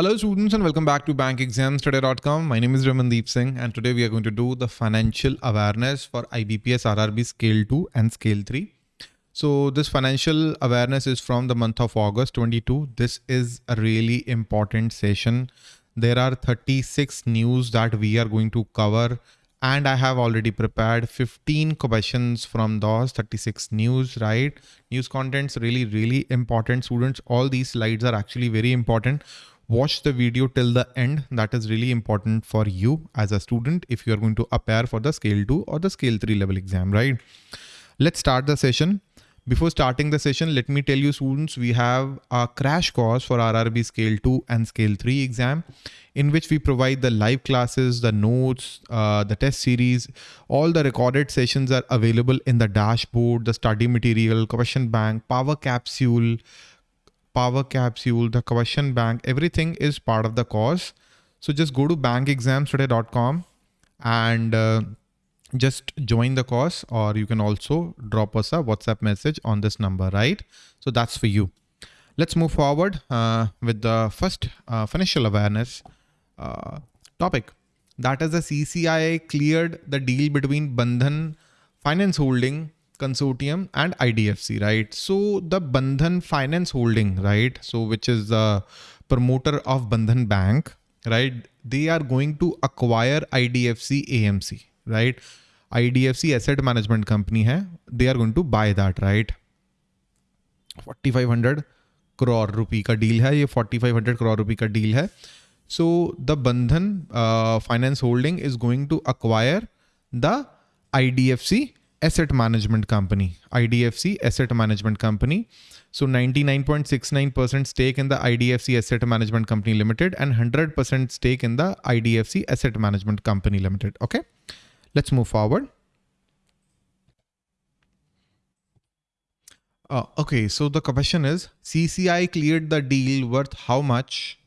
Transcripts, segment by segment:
Hello students and welcome back to bankexamstoday.com. My name is Ramandeep Singh and today we are going to do the financial awareness for IBPS RRB scale 2 and scale 3. So this financial awareness is from the month of August 22. This is a really important session. There are 36 news that we are going to cover and I have already prepared 15 questions from those 36 news, right? News contents really, really important students. All these slides are actually very important. Watch the video till the end. That is really important for you as a student if you are going to appear for the scale 2 or the scale 3 level exam, right? Let's start the session. Before starting the session, let me tell you students, we have a crash course for RRB scale 2 and scale 3 exam in which we provide the live classes, the notes, uh, the test series, all the recorded sessions are available in the dashboard, the study material, question bank, power capsule, power capsule, the question bank, everything is part of the course. So just go to bankexamstoday.com and uh, just join the course or you can also drop us a WhatsApp message on this number, right? So that's for you. Let's move forward uh, with the first uh, financial awareness uh, topic. That is the CCI cleared the deal between Bandhan Finance Holding Consortium and IDFC, right? So the Bandhan Finance Holding, right? So which is the promoter of Bandhan Bank, right? They are going to acquire IDFC AMC, right? IDFC Asset Management Company hai. They are going to buy that, right? 4500 crore rupee ka deal hai. ये 4500 crore rupee ka deal hai. So the Bandhan uh, Finance Holding is going to acquire the IDFC Asset Management Company, IDFC Asset Management Company. So 99.69% stake in the IDFC Asset Management Company Limited and 100% stake in the IDFC Asset Management Company Limited. Okay, let's move forward. Uh, okay, so the question is CCI cleared the deal worth how much?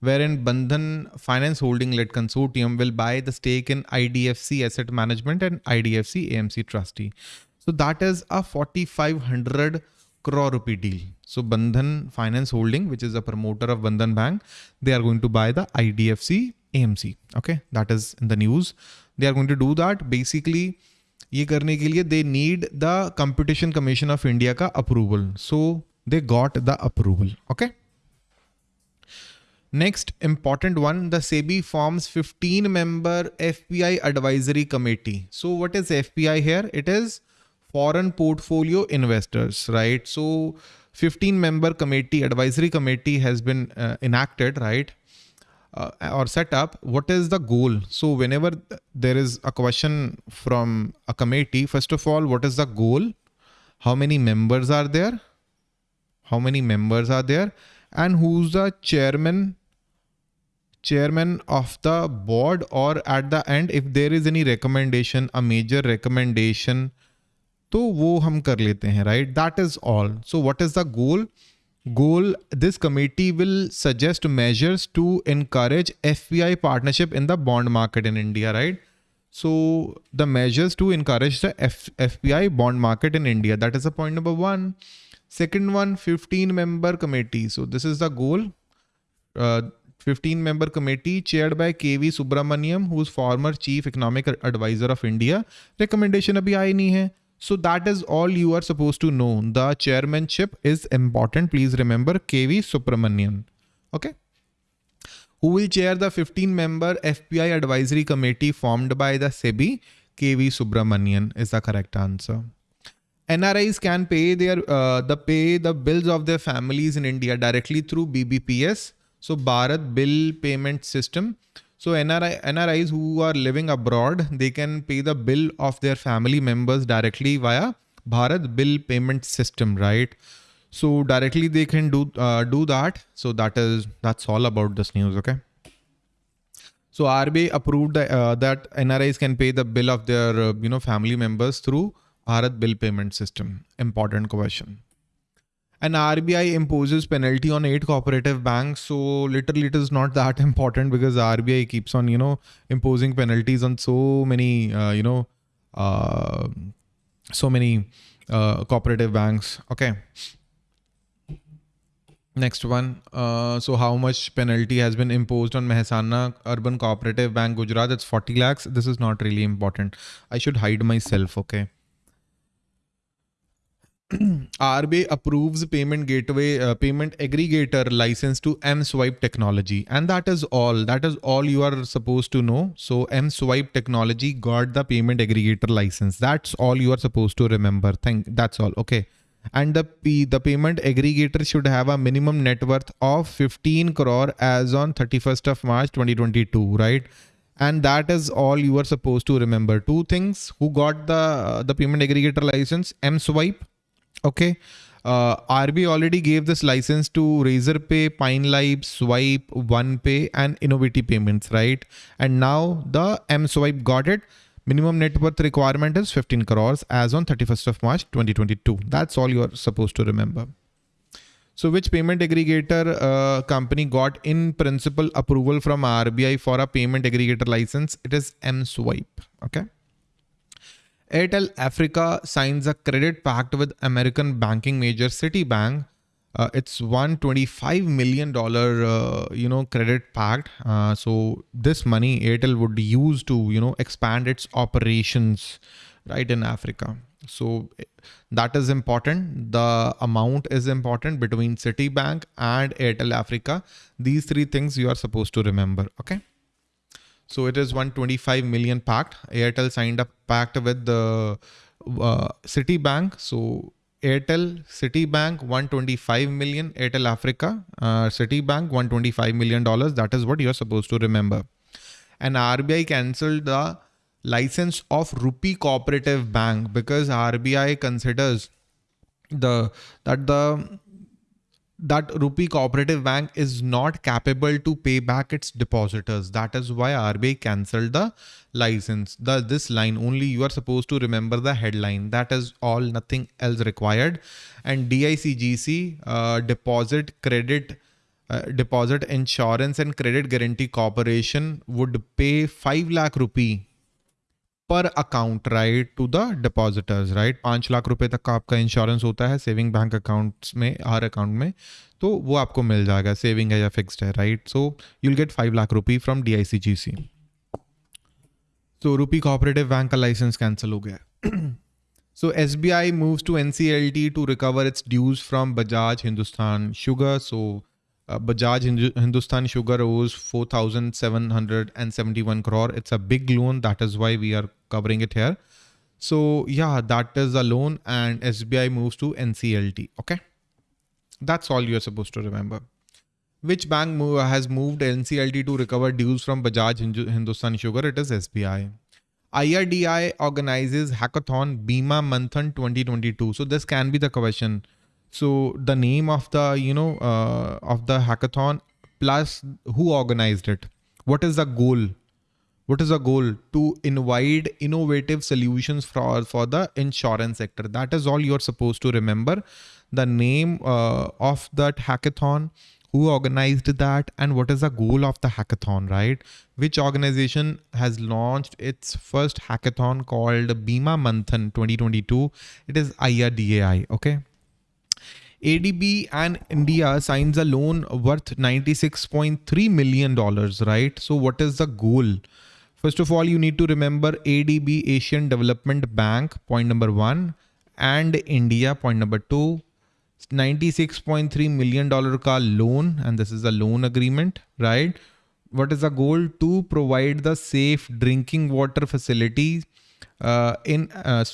Wherein Bandhan Finance Holding led consortium will buy the stake in IDFC Asset Management and IDFC AMC Trustee. So that is a 4500 crore rupee deal. So Bandhan Finance Holding, which is a promoter of Bandhan Bank, they are going to buy the IDFC AMC. Okay, that is in the news. They are going to do that. Basically, ये करने के लिए they need the Competition Commission of India का approval. So they got the approval. Okay. Next important one, the SEBI forms 15 member FPI advisory committee. So what is FPI here? It is foreign portfolio investors, right? So 15 member committee, advisory committee has been uh, enacted, right? Uh, or set up. What is the goal? So whenever there is a question from a committee, first of all, what is the goal? How many members are there? How many members are there? And who's the chairman chairman of the board और at the end if there is any recommendation a major recommendation तो वो हम कर लेते हैं right that is all so what is the goal goal this committee will suggest measures to encourage I partnership in the bond market in India right so the measures to encourage the F P I bond market in India that is the point number one second one fifteen member committee so this is the goal 15 member committee chaired by KV Subramanian, who's former chief economic advisor of India. Recommendation abhi aayi nahi hai. So that is all you are supposed to know. The chairmanship is important. Please remember KV Subramanian. Okay. Who will chair the 15 member FPI advisory committee formed by the SEBI? KV Subramanian is the correct answer. NRIs can pay their uh, the pay the bills of their families in India directly through BBPS so Bharat Bill Payment System. So NRI, NRIs who are living abroad, they can pay the bill of their family members directly via Bharat Bill Payment System, right? So directly they can do uh, do that. So that is that's all about this news. Okay. So RBI approved the, uh, that NRIs can pay the bill of their uh, you know family members through Bharat Bill Payment System. Important question and RBI imposes penalty on eight cooperative banks. So literally it is not that important because RBI keeps on, you know, imposing penalties on so many, uh, you know, uh, so many uh, cooperative banks. Okay. Next one. Uh, so how much penalty has been imposed on Mehsana Urban Cooperative Bank Gujarat? It's 40 lakhs. This is not really important. I should hide myself. Okay. RBI approves payment gateway uh, payment aggregator license to M-Swipe technology. And that is all. That is all you are supposed to know. So M-Swipe technology got the payment aggregator license. That's all you are supposed to remember. Thank that's all. Okay. And the P, the payment aggregator should have a minimum net worth of 15 crore as on 31st of March 2022 right? And that is all you are supposed to remember. Two things. Who got the the payment aggregator license? M-Swipe Okay. Uh, RBI already gave this license to Razorpay, Pine Labs, Swipe, OnePay, and Innoviti Payments, right? And now the M Swipe got it. Minimum net worth requirement is 15 crores as on 31st of March 2022. That's all you're supposed to remember. So which payment aggregator uh, company got in principle approval from RBI for a payment aggregator license? It is M Swipe. Okay. Airtel Africa signs a credit pact with American banking major Citibank. Uh, it's 125 million dollar uh, you know credit pact. Uh, so this money airtel would use to you know expand its operations right in africa. So that is important. The amount is important between citibank and airtel africa. These three things you are supposed to remember okay so it is 125 million pact. Airtel signed a pact with the uh, Citibank. So Airtel, Citibank, 125 million. Airtel Africa, uh, Citibank, 125 million dollars. That is what you're supposed to remember. And RBI cancelled the license of Rupee Cooperative Bank because RBI considers the that the that Rupee Cooperative Bank is not capable to pay back its depositors. That is why RBI cancelled the license. The this line only you are supposed to remember the headline. That is all, nothing else required. And DICGC uh, deposit credit. Uh, deposit insurance and credit guarantee corporation would pay 5 lakh rupee पर account right to the depositors right पाँच लाख रुपए तक का आपका insurance होता है saving bank accounts में हर account में तो वो आपको मिल जाएगा सेविंग है या फिक्स्ड है right so you'll get five lakh rupee from D I C G C तो रूपी कोऑपरेटिव बैंक का लाइसेंस कैंसिल हो गया so S B I moves to N C L T to recover its dues from Bajaj Hindustan sugar so Uh, Bajaj Hindustan Sugar owes 4,771 crore. It's a big loan. That is why we are covering it here. So yeah, that is a loan and SBI moves to NCLT. Okay. That's all you're supposed to remember. Which bank move, has moved NCLT to recover dues from Bajaj Hindustan Sugar? It is SBI. IRDI organizes hackathon Bima Manthan 2022. So this can be the question so the name of the you know uh, of the hackathon plus who organized it what is the goal what is the goal? To invite innovative solutions for for the insurance sector. That is all you're supposed to remember. The name uh, of that hackathon who organized that and what is the goal of the hackathon right? Which organization has launched its first hackathon called bima manthan 2022 it is irdai okay? ADB and India signs a loan worth $96.3 million, right? So what is the goal? First of all, you need to remember ADB Asian Development Bank, point number one, and India, point number two. $96.3 million ka loan, and this is a loan agreement, right? What is the goal? To provide the safe drinking water facilities uh, in uh,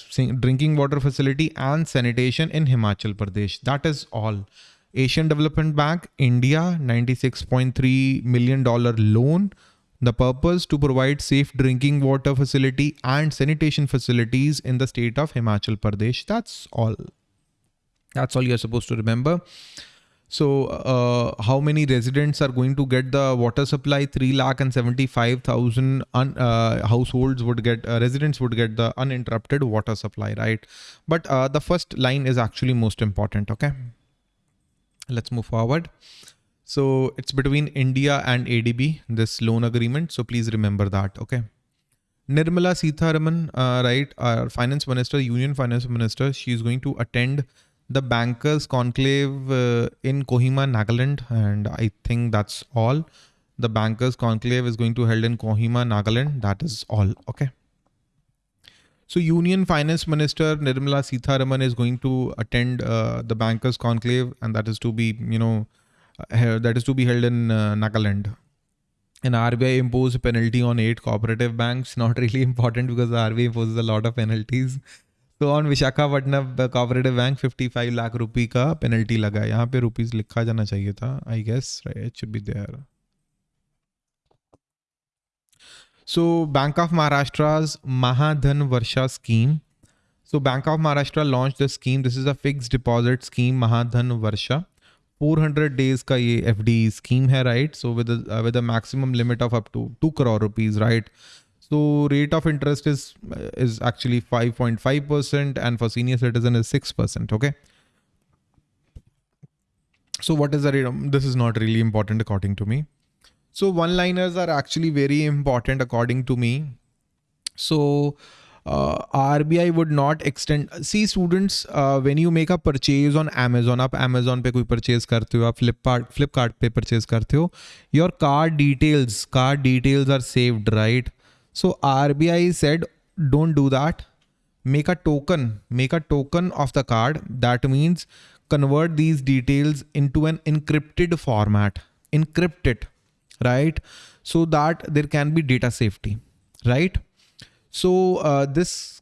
drinking water facility and sanitation in Himachal Pradesh. That is all. Asian Development Bank, India, $96.3 million loan. The purpose to provide safe drinking water facility and sanitation facilities in the state of Himachal Pradesh. That's all. That's all you're supposed to remember. So uh, how many residents are going to get the water supply? 3 lakh and 75,000 uh, households would get, uh, residents would get the uninterrupted water supply, right? But uh, the first line is actually most important, okay? Let's move forward. So it's between India and ADB, this loan agreement. So please remember that, okay? Nirmala Sitharaman, uh, right, our finance minister, union finance minister, she is going to attend the bankers conclave uh, in Kohima, Nagaland, and I think that's all. The bankers conclave is going to held in Kohima, Nagaland. That is all. Okay. So Union Finance Minister Nirmala Sitharaman is going to attend uh, the bankers conclave, and that is to be, you know, that is to be held in uh, Nagaland. And RBI imposed penalty on eight cooperative banks. Not really important because the RBI imposes a lot of penalties. तो on Visakhapatnam cooperative bank 55 lakh रुपए का penalty लगा है यहाँ पे rupees लिखा जाना चाहिए था I guess it should be there So Bank of Maharashtra's Mahadhan Varsha scheme. So Bank of Maharashtra launched the scheme. This is a fixed deposit scheme, Mahadhan Varsha. 400 days ka ye FD scheme hai, right? So with uh, a maximum limit of up to 2 crore rupees, right? So rate of interest is is actually 5.5% and for senior citizen is 6%. Okay. So what is the rate? This is not really important according to me. So one liners are actually very important according to me. So uh, RBI would not extend. See students, uh, when you make a purchase on Amazon, आप Amazon पे कोई purchase करते हो, आप Flipkart Flipkart पे purchase करते हो, your card details, card details are saved, right? So RBI said, don't do that. Make a token, make a token of the card. That means convert these details into an encrypted format, encrypt it, right? So that there can be data safety, right? So uh, this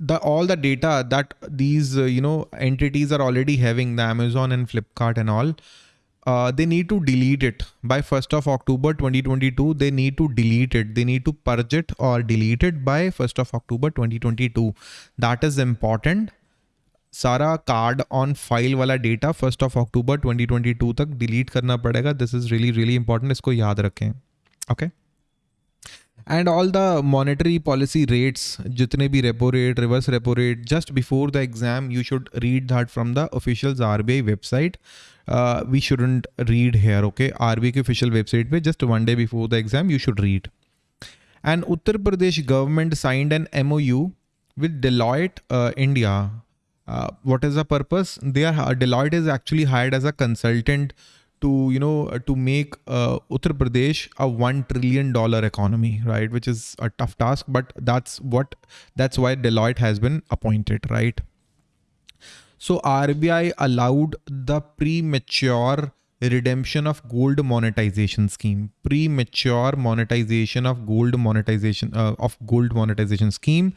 the all the data that these uh, you know entities are already having the amazon and flipkart and all uh, they need to delete it by 1st of October 2022. They need to delete it. They need to purge it or delete it by 1st of October 2022. That is important. सारा card on file वाला data first of October 2022 तक delete करना पड़ेगा this is really really important इसको याद रखें okay and and all the monetary policy rates jitne bhi repo rate reverse repo rate just before the exam you should read that from the official RBI website. Uh, we shouldn't read here okay? RBI official website just one day before the exam you should read. And Uttar Pradesh government signed an MOU with Deloitte uh, India. Uh, what is the purpose? They are Deloitte is actually hired as a consultant to you know to make uh, Uttar Pradesh a 1 trillion dollar economy right which is a tough task but that's what that's why Deloitte has been appointed right so RBI allowed the premature redemption of gold monetization scheme. Premature monetization of gold monetization uh, of gold monetization scheme.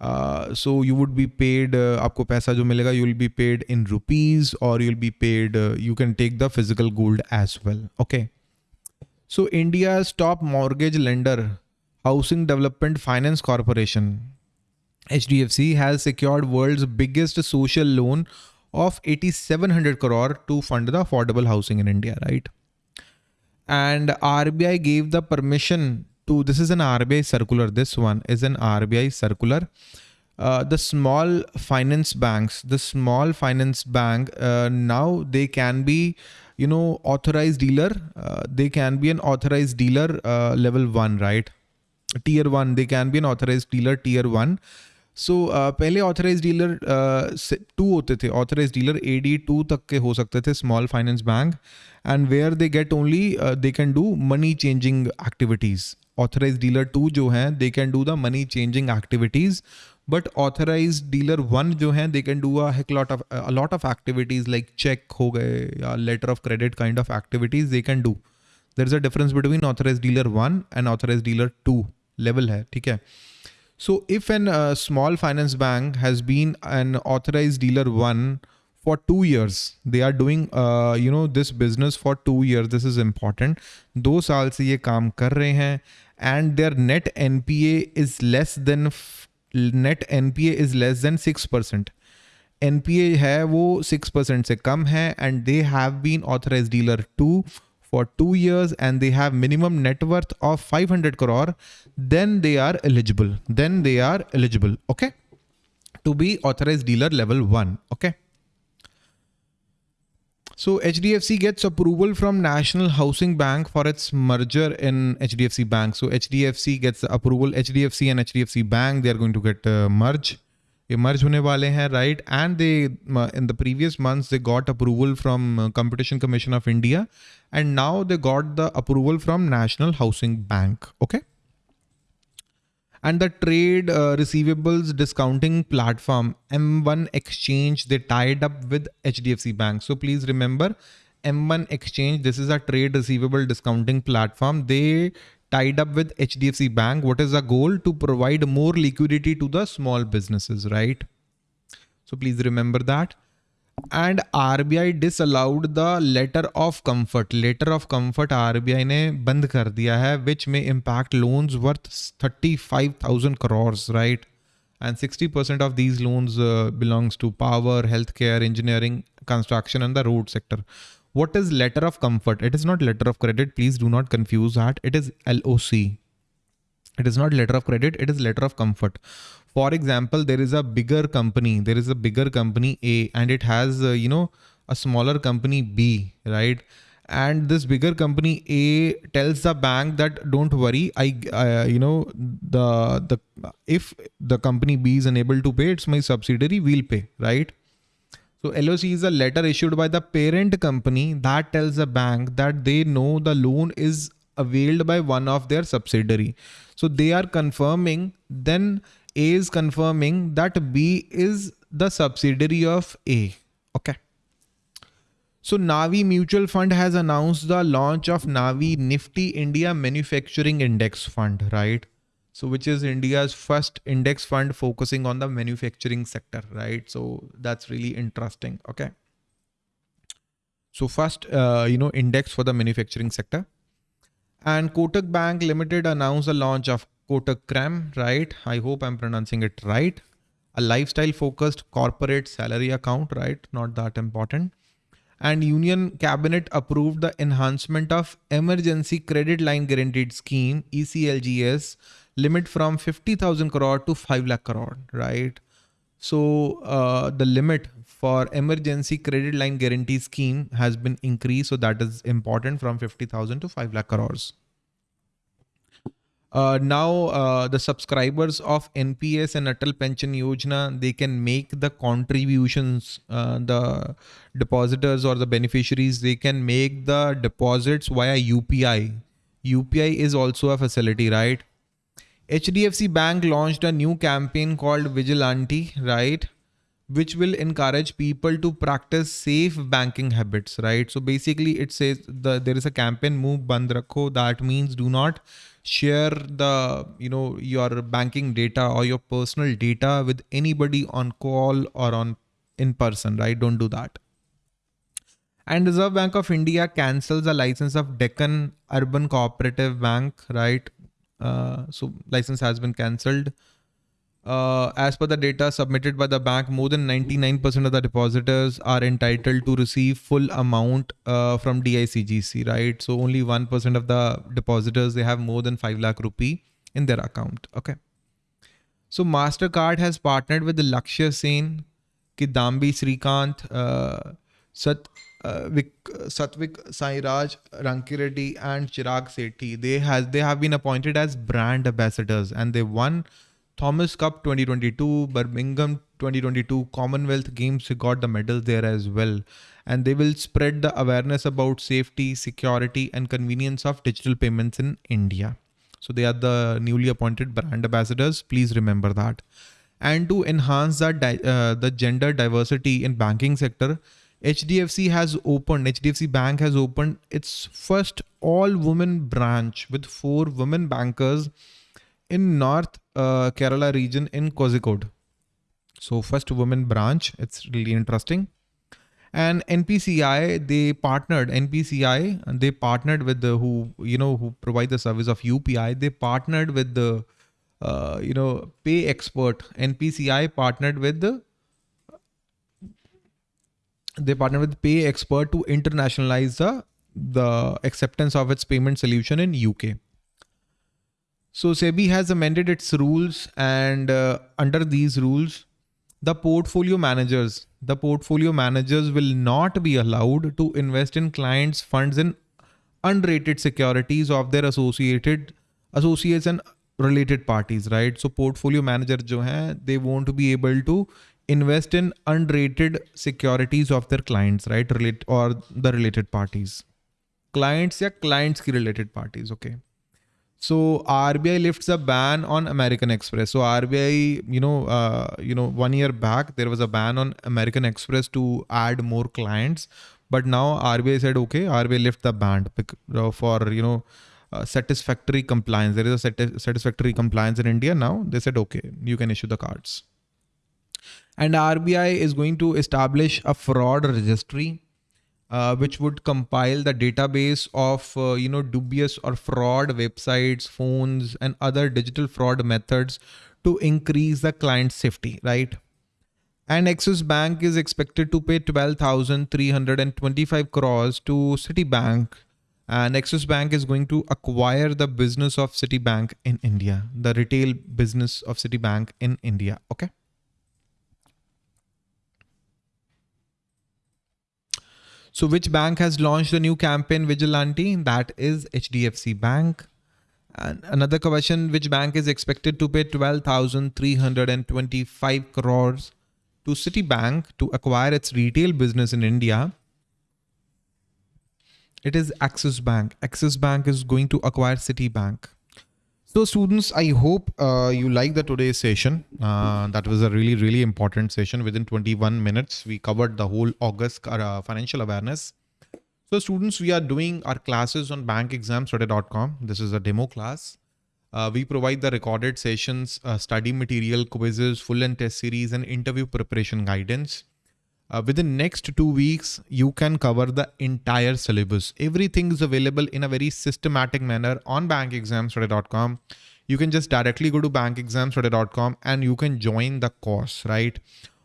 Uh, so you would be paid uh, आपको पैसा जो मिलेगा you will be paid in rupees or you'll be paid uh, you can take the physical gold as well okay so India's top mortgage lender Housing Development Finance Corporation HDFC has secured world's biggest social loan of 8700 crore to fund the affordable housing in India, right? And RBI gave the permission to, this is an RBI circular, this one is an RBI circular. Uh, the small finance banks, the small finance bank, uh, now they can be, you know, authorized dealer. Uh, they can be an authorized dealer uh, level one, right? Tier one, they can be an authorized dealer tier one. So so, uh, पहले authorise dealer two होते थे। Authorise dealer A D two तक के हो सकते थे small finance bank and where they get only they can do money changing activities authorise dealer two जो है they can do the money changing activities but authorise dealer one जो है they can do lot of lot of activities like check हो गए या letter of credit kind of activities they can do there is a difference between authorise dealer one and authorise dealer two level है ठीक है? So if a uh, small finance bank has been an authorized dealer one for two years, they are doing, uh, you know, this business for two years. This is important. दो साल से ये काम कर रहे हैं and their net NPA is less than net NPA is less than six percent. NPA है वो six percent से कम है and they have been authorized dealer two for two years and they have minimum net worth of 500 crore, then they are eligible. Then they are eligible. Okay. To be authorized dealer level one. Okay. So HDFC gets approval from National Housing Bank for its merger in HDFC Bank. So HDFC gets approval. HDFC and HDFC Bank, they are going to get uh, merge. emerge होने वाले हैं right and they in the previous months they got approval from competition commission of india and now they got the approval from national housing bank okay and the trade uh, receivables discounting platform m1 exchange they tied up with hdfc bank so please remember m1 exchange this is a trade receivable discounting platform they tied up with hdfc bank what is the goal to provide more liquidity to the small businesses right so please remember that and R B I disallowed the letter of comfort letter of comfort R B I ने बंद कर दिया है विच में impact loans worth thirty five thousand crores right and 60% of these loans uh, belongs to power healthcare engineering construction and the road sector what is letter of comfort? It is not letter of credit. Please do not confuse that. It is loc it is not letter of credit. It is letter of comfort. For example there is a bigger company. There is a bigger company a and it has uh, you know a smaller company b right? And this bigger company a tells the bank that don't worry. I uh, you know the the if the company b is unable to pay it's my subsidiary. We'll pay right so loc is a letter issued by the parent company that tells the bank that they know the loan is availed by one of their subsidiary so they are confirming then a is confirming that B is the subsidiary of A. Okay. So Navi Mutual Fund has announced the launch of Navi Nifty India Manufacturing Index Fund, right? So which is India's first index fund focusing on the manufacturing sector, right? So that's really interesting. Okay. So first, uh, you know, index for the manufacturing sector. And Kotak Bank Limited announced the launch of Kotak Crème, right? I hope I'm pronouncing it right. A lifestyle focused corporate salary account, right? Not that important. And Union Cabinet approved the enhancement of Emergency Credit Line Guaranteed Scheme, ECLGS, limit from 50,000 crore to 5 lakh crore, right? So uh, the limit for emergency credit line guarantee scheme has been increased. So that is important from 50,000 to 5 lakh crores. Uh, now uh, the subscribers of NPS and Atal Pension Yojana, they can make the contributions, uh, the depositors or the beneficiaries, they can make the deposits via UPI. UPI is also a facility, right? HDFC Bank launched a new campaign called Vigil Aunty, right? Which will encourage people to practice safe banking habits right? So basically it says the there is a campaign move band rakho. That means do not share the you know your banking data or your personal data with anybody on call or on in person right? Don't do that. And reserve bank of india cancels the license of deccan urban cooperative bank right? Uh, so license has been cancelled uh, as per the data submitted by the bank, more than 99% of the depositors are entitled to receive full amount uh, from DICGC, right? So only 1% of the depositors, they have more than 5 lakh rupee in their account. Okay. So MasterCard has partnered with the Lakshya Sen, Kidambi Srikant, uh, Sat, uh, Vic, Satvik Sairaj, Rankireddy and Chirag Shetty. They has they have been appointed as brand ambassadors and they won Thomas Cup 2022, Birmingham 2022, Commonwealth Games got the medals there as well. And they will spread the awareness about safety, security, and convenience of digital payments in India. So they are the newly appointed brand ambassadors. Please remember that. And to enhance that uh, the gender diversity in banking sector, HDFC has opened, HDFC Bank has opened its first all women branch with four women bankers in North uh, Kerala region in Kozhikode. So first women branch, it's really interesting. And NPCI, they partnered, NPCI, and they partnered with the who, you know, who provide the service of UPI. They partnered with the, uh, you know, PayXpert. NPCI partnered with the, they partnered with PayXpert to internationalize the, the acceptance of its payment solution in UK. So SEBI has amended its rules and uh, under these rules, the portfolio managers, the portfolio managers will not be allowed to invest in clients' funds in unrated securities of their associated associates and related parties right? So portfolio manager jo hai they want to be able to invest in unrated securities of their clients right? Relate or the related parties. Clients या clients की related parties okay so RBI lifts a ban on American Express. So RBI, you know, uh, you know, one year back there was a ban on American Express to add more clients, but now RBI said, okay, RBI lift the ban for you know uh, satisfactory compliance. There is a sati satisfactory compliance in India now. They said, okay, you can issue the cards. And RBI is going to establish a fraud registry uh, which would compile the database of uh, you know dubious or fraud websites phones and other digital fraud methods to increase the client safety right? And Axis Bank is expected to pay 12,325 crores to Citibank. And Axis Bank is going to acquire the business of Citibank in India the retail business of Citibank in India okay So which bank has launched a new campaign Vigil Aunty? That is HDFC Bank. And another question, which bank is expected to pay 12,325 crores to Citibank to acquire its retail business in India? It is Axis Bank. Axis Bank is going to acquire Citibank. So students, I hope uh, you like the today's session. Uh, that was a really, really important session. Within 21 minutes, we covered the whole August uh, financial awareness. So students, we are doing our classes on bankexamstoday.com. This is a demo class. Uh, we provide the recorded sessions, uh, study material, quizzes, full and test series, and interview preparation guidance. Uh, within next two weeks, you can cover the entire syllabus. Everything is available in a very systematic manner on bankexamstoday.com. You can just directly go to bankexamstoday.com and you can join the course, right?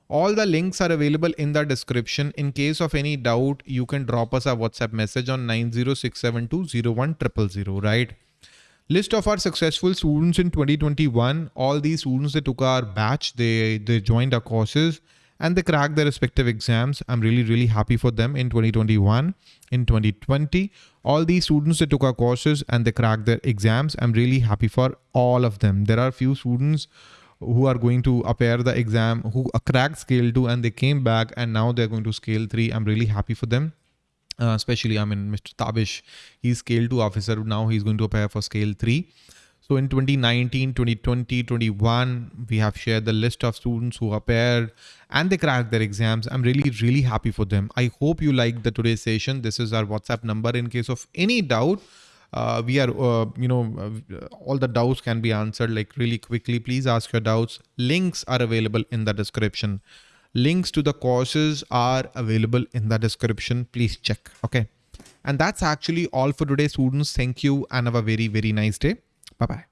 All the links are available in the description. In case of any doubt, you can drop us a WhatsApp message on 906720100, right? List of our successful students in 2021. All these students they took our batch, they, they joined our courses and they cracked their respective exams. I'm really, really happy for them in 2021, in 2020. All these students that took our courses and they cracked their exams. I'm really happy for all of them. There are few students who are going to appear the exam, who cracked scale two and they came back and now they're going to scale three. I'm really happy for them. Uh, especially, I mean, Mr. Tabish, he's scale two officer. Now he's going to appear for scale three. So in 2019, 2020, 21, we have shared the list of students who appeared and they cracked their exams. I'm really, really happy for them. I hope you liked the today's session. This is our WhatsApp number in case of any doubt. Uh, we are, uh, you know, uh, all the doubts can be answered like really quickly. Please ask your doubts. Links are available in the description. Links to the courses are available in the description. Please check. Okay. And that's actually all for today, students. Thank you and have a very, very nice day. Bye bye.